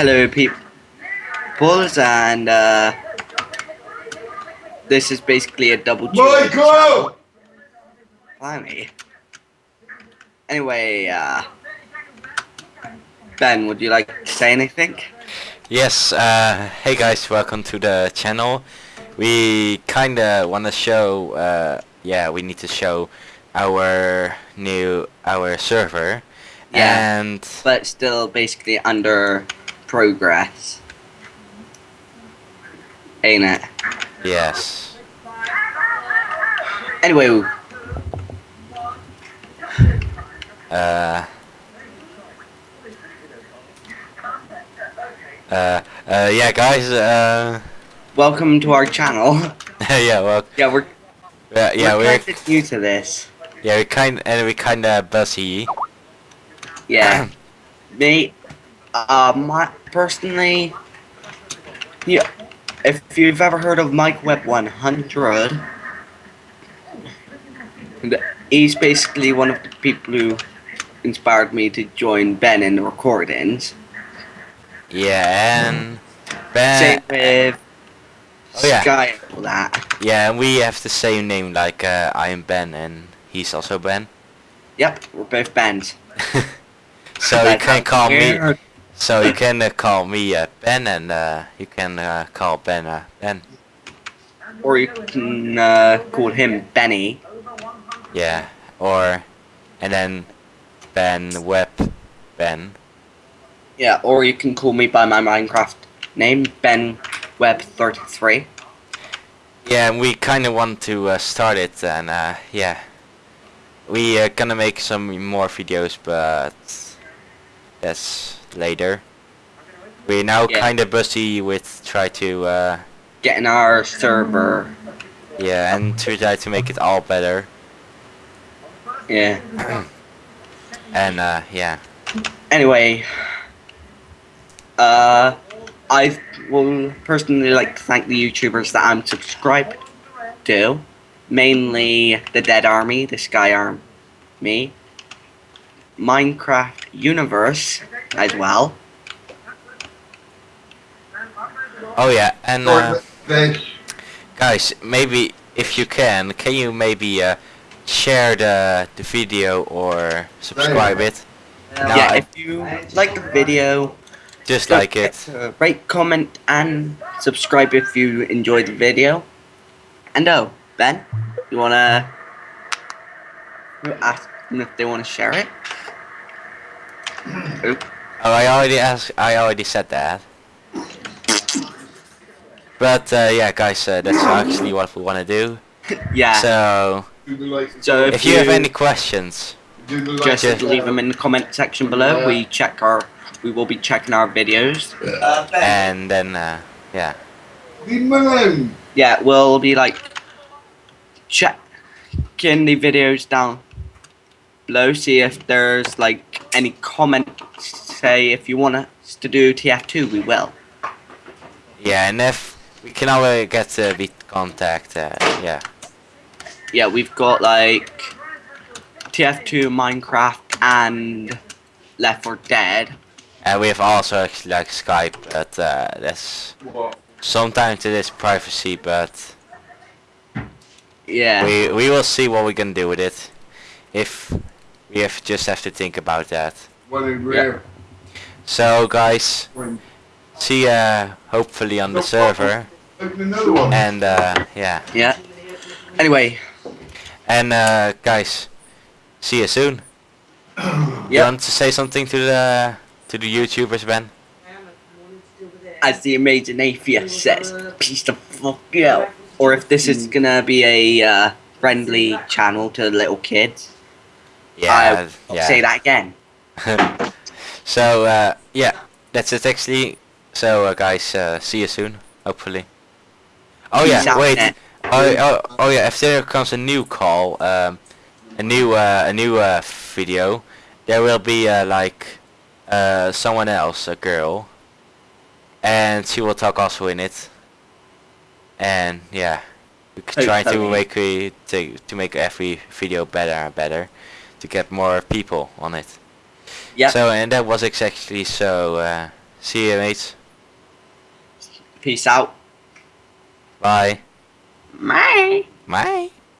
Hello, people, and uh, this is basically a double duo. Michael! Blimey. Anyway, uh, Ben, would you like to say anything? Yes, uh, hey guys, welcome to the channel. We kinda wanna show, uh, yeah, we need to show our new, our server. Yeah. And, But still basically under progress. Ain't it? yes. Anyway, Uh, uh, uh, yeah guys, uh, welcome to our channel. yeah, well, yeah, we're, yeah, yeah, we're we're, kind of new to this. yeah, we kind, and we kinda busy. Yeah. Me, uh, my, personally, yeah, if you've ever heard of Mike Web 100, he's basically one of the people who inspired me to join Ben in the recordings. Yeah, and, Ben, Same with oh yeah. Sky and all that. Yeah, and we have the same name, like uh, I am Ben and he's also Ben. Yep, we're both Bens. So you can call me. So you can uh, call me uh, Ben, and uh, you can uh, call Ben uh, Ben. Or you can uh, call him Benny. Yeah, or and then Ben Web Ben. Yeah, or you can call me by my Minecraft name, Ben Web 33. Yeah, and we kind of want to uh, start it, and uh, yeah, we are gonna make some more videos, but that's later. We're now Yeah. kind of busy with try to. Uh, Getting our server. Yeah, and to try to make it all better. Yeah. And uh, yeah, Anyway, uh, I will personally like to thank the YouTubers that I'm subscribed to, mainly the Dead Army, the Sky me, Minecraft Universe as well. oh yeah, and uh, guys, maybe if you can, can you maybe uh, share the the video or subscribe it? No, yeah, I- if you like the video, Just don't like it. rate, comment, and subscribe if you enjoyed the video. And oh, Ben, you wanna you ask them if they wanna share it? Oop. Oh, I already asked. I already said that. But uh, yeah, guys, uh, that's actually what we want to do. Yeah. So Do the like. So if you have any questions, like. just just- leave them in the comment section below. We check our, we will be checking our videos. and then uh, yeah, Leave him alone. Yeah, we'll be like checking the videos down below, see if there's like any comments. Say if you want us to do TF2, we will. yeah, and if we can always get a bit contact, uh, yeah. Yeah, we've got like TF2, Minecraft, and Left 4 Dead. And we have also actually like Skype, but uh, that's What? sometimes it is privacy, but Yeah. we we will see what we can do with it. If we have just have to think about that. One in rear. So guys, see ya hopefully on the server, open another one. and uh, yeah, Yeah. Anyway, and uh, guys, see you soon. You want to say something to the to the YouTubers, Ben? As the amazing atheist says, peace the fuck out. Or if this is gonna be a uh, friendly channel to little kids, Yeah, I'll yeah. say that again. so uh, yeah, that's it actually. So uh, guys, uh, see you soon, hopefully. Oh Peace yeah, wait. net. Oh, oh, oh yeah, if there comes a new call, um, a new uh, a new uh, video, there will be uh, like uh, someone else, a girl, and she will talk also in it. And yeah, we could try to make we to to make every video better and better, to get more people on it. Yep. So and that was exactly so. Uh, See you, mates. Peace out. Bye. Bye. Bye.